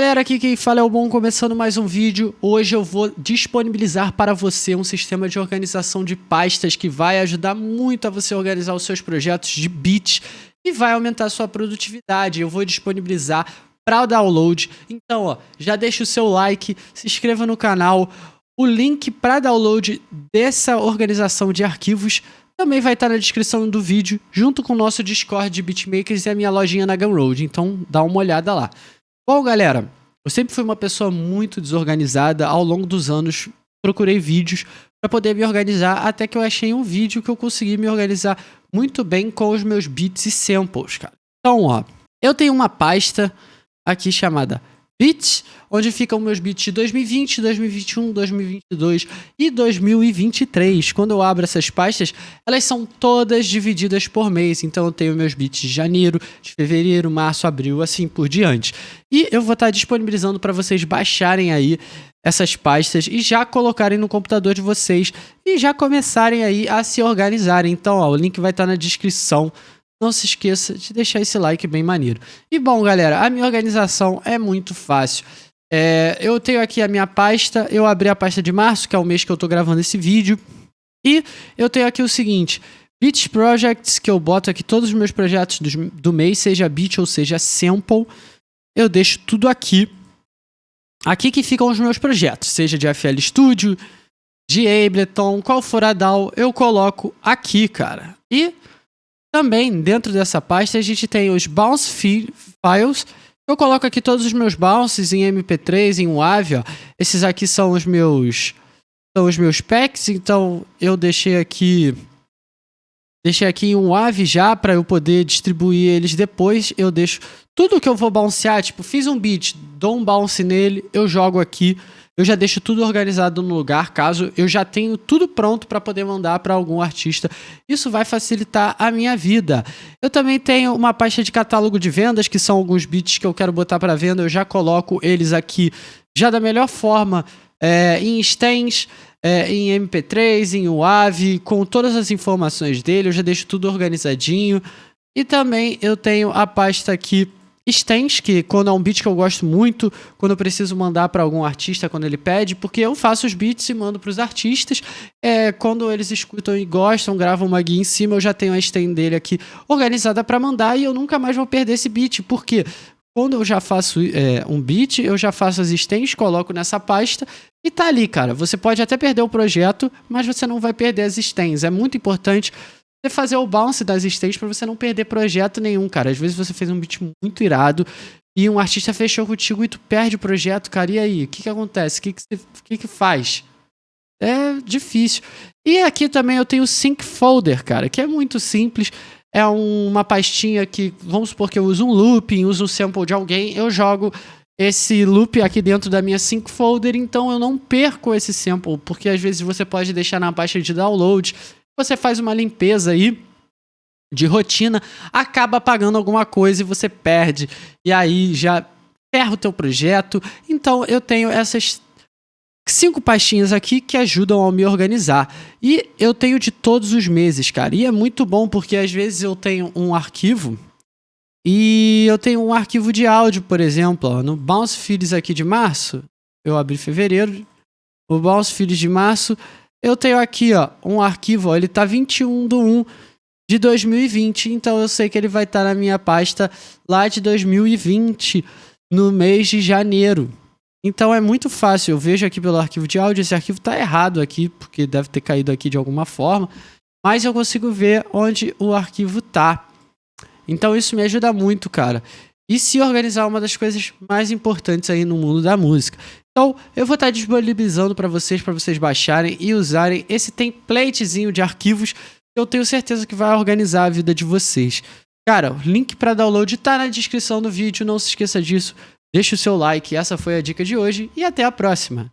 galera, aqui quem fala é o Bom, começando mais um vídeo. Hoje eu vou disponibilizar para você um sistema de organização de pastas que vai ajudar muito a você organizar os seus projetos de bits e vai aumentar a sua produtividade. Eu vou disponibilizar para o download. Então, ó, já deixa o seu like, se inscreva no canal. O link para download dessa organização de arquivos também vai estar na descrição do vídeo, junto com o nosso Discord de Beatmakers e a minha lojinha na Gumroad. Então, dá uma olhada lá. Bom, galera, eu sempre fui uma pessoa muito desorganizada. Ao longo dos anos, procurei vídeos para poder me organizar, até que eu achei um vídeo que eu consegui me organizar muito bem com os meus beats e samples, cara. Então, ó, eu tenho uma pasta aqui chamada Beats, onde ficam meus beats de 2020, 2021, 2022 e 2023. Quando eu abro essas pastas, elas são todas divididas por mês. Então eu tenho meus beats de janeiro, de fevereiro, março, abril, assim por diante. E eu vou estar disponibilizando para vocês baixarem aí essas pastas e já colocarem no computador de vocês e já começarem aí a se organizarem. Então, ó, o link vai estar na descrição não se esqueça de deixar esse like bem maneiro. E bom, galera, a minha organização é muito fácil. É, eu tenho aqui a minha pasta, eu abri a pasta de março, que é o mês que eu estou gravando esse vídeo. E eu tenho aqui o seguinte, Beat Projects, que eu boto aqui todos os meus projetos do, do mês, seja beat ou seja sample. Eu deixo tudo aqui. Aqui que ficam os meus projetos, seja de FL Studio, de Ableton, qual for a DAW, eu coloco aqui, cara. E também, dentro dessa pasta, a gente tem os bounce files. Eu coloco aqui todos os meus bounces em MP3, em WAV, ó. Esses aqui são os meus são os meus packs, então eu deixei aqui deixei aqui em um WAV já para eu poder distribuir eles depois. Eu deixo tudo que eu vou bouncear, tipo, fiz um beat, dou um bounce nele, eu jogo aqui eu já deixo tudo organizado no lugar, caso eu já tenho tudo pronto para poder mandar para algum artista. Isso vai facilitar a minha vida. Eu também tenho uma pasta de catálogo de vendas, que são alguns beats que eu quero botar para venda. Eu já coloco eles aqui já da melhor forma é, em stems, é, em MP3, em WAV, com todas as informações dele. Eu já deixo tudo organizadinho. E também eu tenho a pasta aqui Stens, que quando é um beat que eu gosto muito, quando eu preciso mandar para algum artista quando ele pede, porque eu faço os beats e mando para os artistas. É, quando eles escutam e gostam, gravam uma guia em cima, eu já tenho a stem dele aqui organizada para mandar e eu nunca mais vou perder esse beat. Por quê? Quando eu já faço é, um beat, eu já faço as stems, coloco nessa pasta e tá ali, cara. Você pode até perder o projeto, mas você não vai perder as stems. É muito importante você fazer o bounce das stages para você não perder projeto nenhum, cara. Às vezes você fez um beat muito irado e um artista fechou contigo e tu perde o projeto, cara. E aí? O que que acontece? O que que, você, que que faz? É difícil. E aqui também eu tenho o Sync Folder, cara, que é muito simples. É uma pastinha que, vamos supor que eu uso um looping, uso um sample de alguém, eu jogo esse loop aqui dentro da minha sync folder, então eu não perco esse sample, porque às vezes você pode deixar na pasta de download você faz uma limpeza aí de rotina, acaba apagando alguma coisa e você perde. E aí já ferra o teu projeto. Então eu tenho essas cinco pastinhas aqui que ajudam a me organizar. E eu tenho de todos os meses, cara. E é muito bom porque às vezes eu tenho um arquivo e eu tenho um arquivo de áudio, por exemplo, ó, no Bounce Feeds aqui de março, eu abri fevereiro, o Bounce Feeds de março, eu tenho aqui, ó, um arquivo, ó, ele tá 21 do 1 de 2020, então eu sei que ele vai estar tá na minha pasta lá de 2020, no mês de janeiro. Então é muito fácil, eu vejo aqui pelo arquivo de áudio, esse arquivo tá errado aqui, porque deve ter caído aqui de alguma forma, mas eu consigo ver onde o arquivo tá. Então isso me ajuda muito, cara. E se organizar uma das coisas mais importantes aí no mundo da música. Então, eu vou estar disponibilizando para vocês, para vocês baixarem e usarem esse templatezinho de arquivos que eu tenho certeza que vai organizar a vida de vocês. Cara, o link para download está na descrição do vídeo, não se esqueça disso. Deixe o seu like, essa foi a dica de hoje e até a próxima.